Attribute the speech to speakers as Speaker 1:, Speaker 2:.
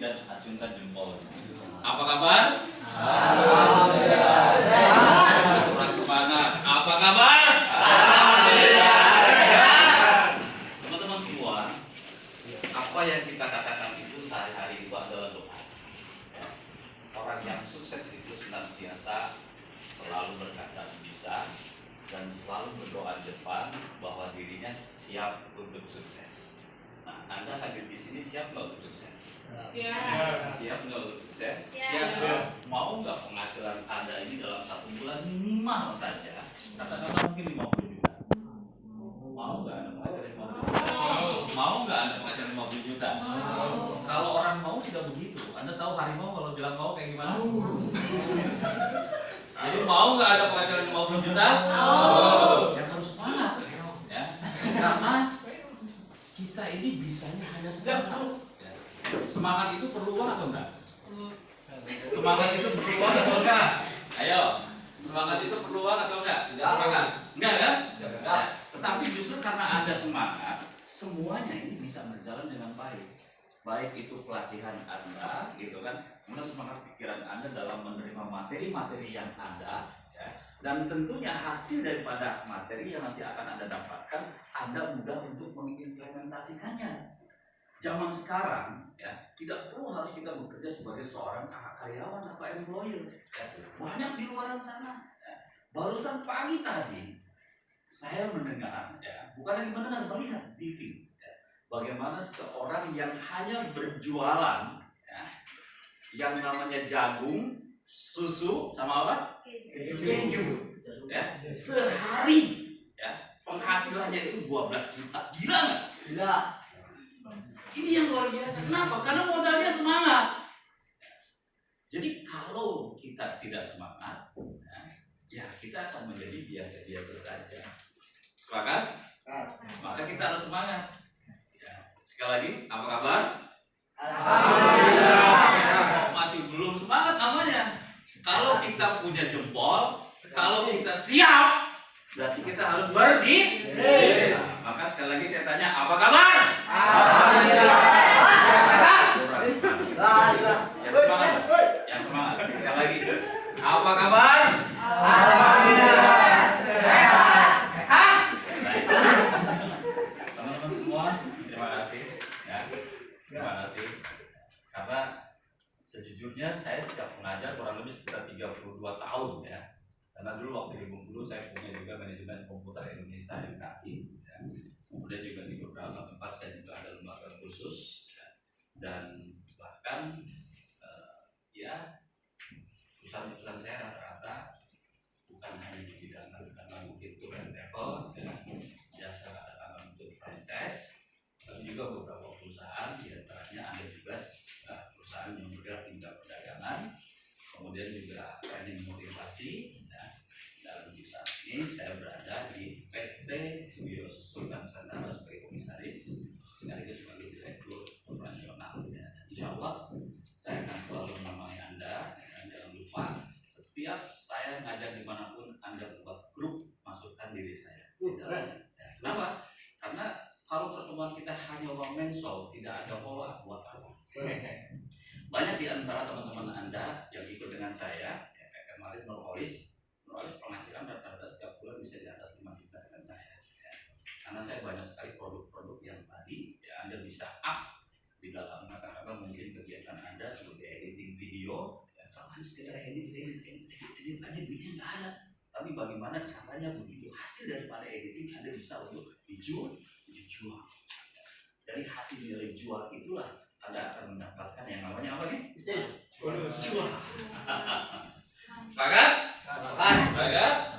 Speaker 1: dan acungkan jempol. Apa kabar? Kurang semangat. Apa kabar? Teman-teman semua, apa yang kita katakan itu sehari-hari itu adalah doa. Orang yang sukses itu senantiasa selalu berkata bisa dan selalu berdoa depan bahwa dirinya siap untuk sukses. Nah, Anda hadir di sini siap nggak untuk sukses? Siap nggak untuk sukses?
Speaker 2: Siap.
Speaker 1: Mau nggak penghasilan Anda ini dalam satu bulan minimal saja? Katakanlah mungkin 50 juta. Mau nggak Anda penghasilan 50 juta? Mau nggak Anda penghasilan 50 juta? Kalau orang mau tidak begitu. Anda tahu harimau kalau bilang mau kayak gimana? Jadi mau nggak ada penghasilan 50 juta? Yang harus semangat. Ya. Karena ini bisanya hanya sebentar. Ya. Semangat itu perlu uang atau enggak? Semangat itu perlu uang atau enggak? Ayo, semangat itu perlu uang atau enggak? Enggak semangat. Enggak kan? Enggak. Tetapi justru karena ada semangat, semuanya ini bisa berjalan dengan baik. Baik itu pelatihan Anda, gitu kan, kemudian semangat pikiran Anda dalam menerima materi-materi yang ada, ya. Dan tentunya hasil daripada materi yang nanti akan Anda dapatkan, Anda mudah untuk mengimplementasikannya. Zaman sekarang, ya, tidak perlu harus kita bekerja sebagai seorang karyawan atau employer. ya. Banyak di luar sana. ya. Barusan pagi tadi, saya mendengar, ya, bukan lagi mendengar, melihat TV. ya, bagaimana seorang yang hanya berjualan, ya, yang namanya jagung, susu, sama apa? Keju. Ya, sehari, ya, penghasilannya itu 12 juta. Gila nggak?
Speaker 2: Gila.
Speaker 1: Ini yang luar biasa. Kenapa? Karena modalnya semangat. Jadi kalau kita tidak semangat, ya, ya kita akan menjadi biasa-biasa saja. Sepakat? Maka kita harus semangat. Ya. Sekali lagi, apa kabar? Kok masih belum semangat namanya? Kalau kita punya jempol, kalau kita siap, berarti kita harus berdiri. Nah, maka sekali lagi saya tanya, apa kabar? Semangat. Yang semangat. Yang semangat. Sekali lagi. Apa kabar? Baik. Teman-teman semua, terima kasih. Ya, terima kasih. Karena sejujurnya saya sejak mengajar kurang lebih sekitar 32 tahun ya. Karena dulu waktu di Bengkulu saya punya juga manajemen komputer Indonesia MKI. Ya. Kemudian juga di beberapa tempat saya juga ada lembaga khusus. ya. Dan bahkan eh, ya perusahaan-perusahaan saya rata-rata bukan hanya di bidang karena mungkin tour travel ya, jasa katakanlah untuk franchise tapi juga beberapa perusahaan di antaranya ada juga eh, perusahaan yang bergerak di bidang perdagangan kemudian juga training motivasi ya. dan ini saya berada di PT Bios Sultan Nusantara sebagai komisaris sekaligus sebagai direktur operasional ya. Dan insya Allah saya akan selalu menemani anda dan jangan lupa setiap saya ngajar di mana pun anda buat grup masukkan diri saya dalamnya. Ya. Kenapa? Karena kalau pertemuan kita hanya one man show tidak ada follow up buat apa? Banyak di antara teman-teman anda yang ikut dengan saya ya, kayak kemarin Nurholis Nurholis penghasilan rata-rata setiap bulan bisa di atas 5 juta dengan saya ya. karena saya banyak sekali produk-produk yang tadi ya anda bisa up di dalam katakanlah mungkin kegiatan anda sebagai editing video ya kalau hanya sekedar edit edit edit edit, edit aja duitnya nggak ada. Tapi bagaimana caranya begitu hasil daripada editing anda bisa untuk dijual? Dijual. Dari hasil nilai jual itulah anda akan mendapatkan yang namanya apa nih
Speaker 2: Yes.
Speaker 1: jual. Sepakat maka